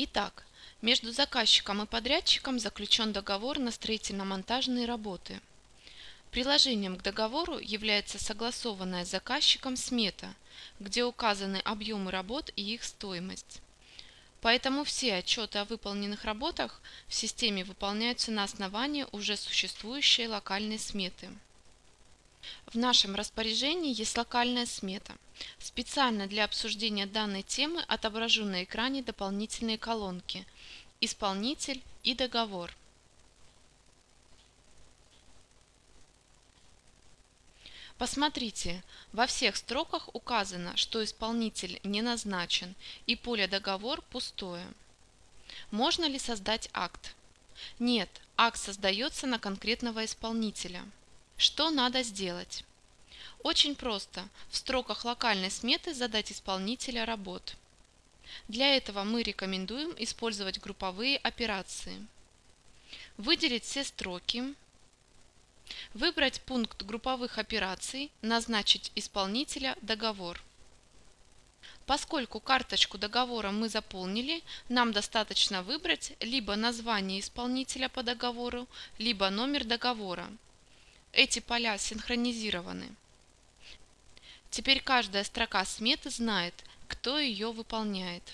Итак, между заказчиком и подрядчиком заключен договор на строительно-монтажные работы. Приложением к договору является согласованная с заказчиком смета, где указаны объемы работ и их стоимость. Поэтому все отчеты о выполненных работах в системе выполняются на основании уже существующей локальной сметы. В нашем распоряжении есть локальная смета. Специально для обсуждения данной темы отображу на экране дополнительные колонки «Исполнитель» и «Договор». Посмотрите, во всех строках указано, что исполнитель не назначен и поле «Договор» пустое. Можно ли создать акт? Нет, акт создается на конкретного исполнителя. Что надо сделать? Очень просто. В строках локальной сметы задать исполнителя работ. Для этого мы рекомендуем использовать групповые операции. Выделить все строки. Выбрать пункт групповых операций, назначить исполнителя договор. Поскольку карточку договора мы заполнили, нам достаточно выбрать либо название исполнителя по договору, либо номер договора. Эти поля синхронизированы. Теперь каждая строка сметы знает, кто ее выполняет.